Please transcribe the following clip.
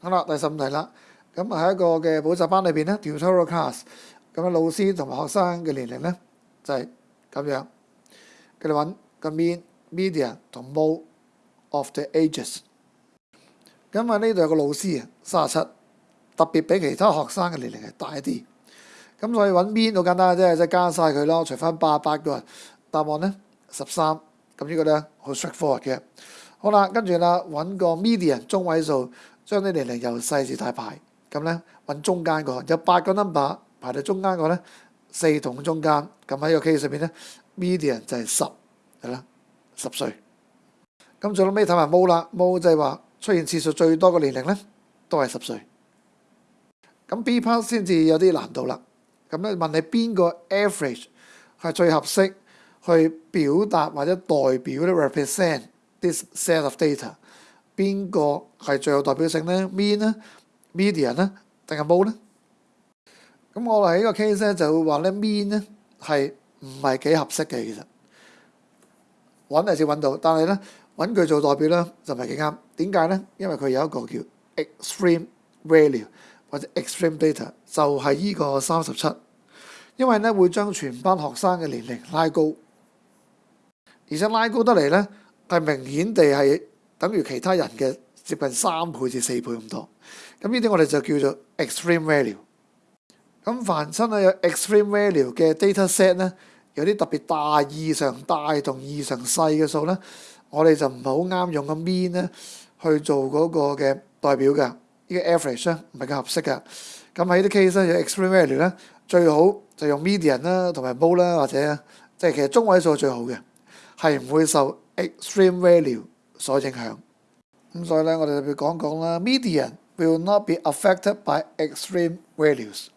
好啦，第十五題啦。咁喺一個嘅補習班裏邊咧，tutorial class 咁嘅老師同埋學生嘅年齡咧就係咁樣。佢哋揾個 mean、median 同 mode of the ages。咁啊呢度有個老師啊，三十七，特別比其他學生嘅年齡係大一啲。咁所以揾 m e a n 好簡單嘅啫，即係加曬佢咯，除翻八八個人答案咧十三。咁呢個咧好 straightforward 嘅。好啦，跟住啦揾個 median 中位數。將啲年齡由細至大排，咁咧揾中間個有八個 number 排到中間個咧四同中間，咁喺個 case 上邊咧 median 就係十係啦，十歲。咁最尾睇埋 m o d e m o e 就係話出現次數最多嘅年齡咧都係十歲。咁 B part 先至有啲難度啦，咁咧問你邊個 average 係最合適去表達或者代表 represent this set of data？边个系最有代表性咧？mean 咧、median 咧，定系 m o 呢？咧？咁我喺呢个 case 咧，就会话咧 mean 咧系唔系几合适嘅。其实揾系先揾到，但系咧揾佢做代表咧就唔系几啱。点解咧？因为佢有一个叫 extreme value 或者 extreme data，就系呢个三十七。因为咧会将全班学生嘅年龄拉高，而且拉高得嚟咧系明显地系。等於其他人嘅接近三倍至四倍咁多，咁呢啲我哋就叫做 extreme value。咁凡係有 extreme value 嘅 dataset 咧，有啲特別大、異常大同異常細嘅數咧，我哋就唔係好啱用個 mean 咧去做嗰個嘅代表㗎，呢個 average 唔係咁合適㗎。咁喺啲 case 咧有 extreme value 咧，最好就用 median 啦，同埋 mode 啦，或者即係其實中位數最好嘅，係唔會受 extreme value。所影響，咁所以咧，我哋特別講講啦。Median will not be affected by extreme values。